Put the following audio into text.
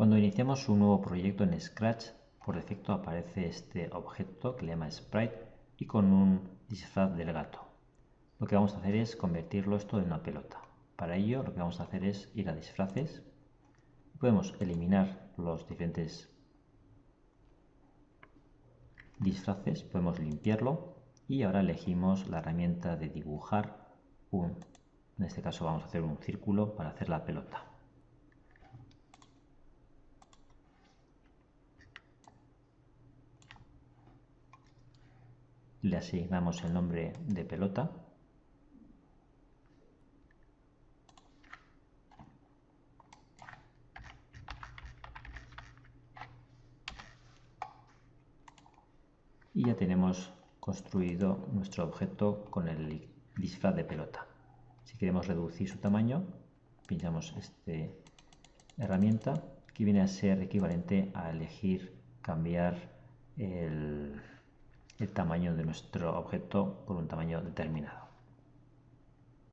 Cuando iniciamos un nuevo proyecto en Scratch, por defecto aparece este objeto que le llama sprite y con un disfraz del gato. Lo que vamos a hacer es convertirlo esto en una pelota. Para ello lo que vamos a hacer es ir a disfraces. Podemos eliminar los diferentes disfraces, podemos limpiarlo y ahora elegimos la herramienta de dibujar un, en este caso vamos a hacer un círculo para hacer la pelota. Le asignamos el nombre de pelota y ya tenemos construido nuestro objeto con el disfraz de pelota. Si queremos reducir su tamaño, pinchamos esta herramienta que viene a ser equivalente a elegir cambiar el el tamaño de nuestro objeto por un tamaño determinado.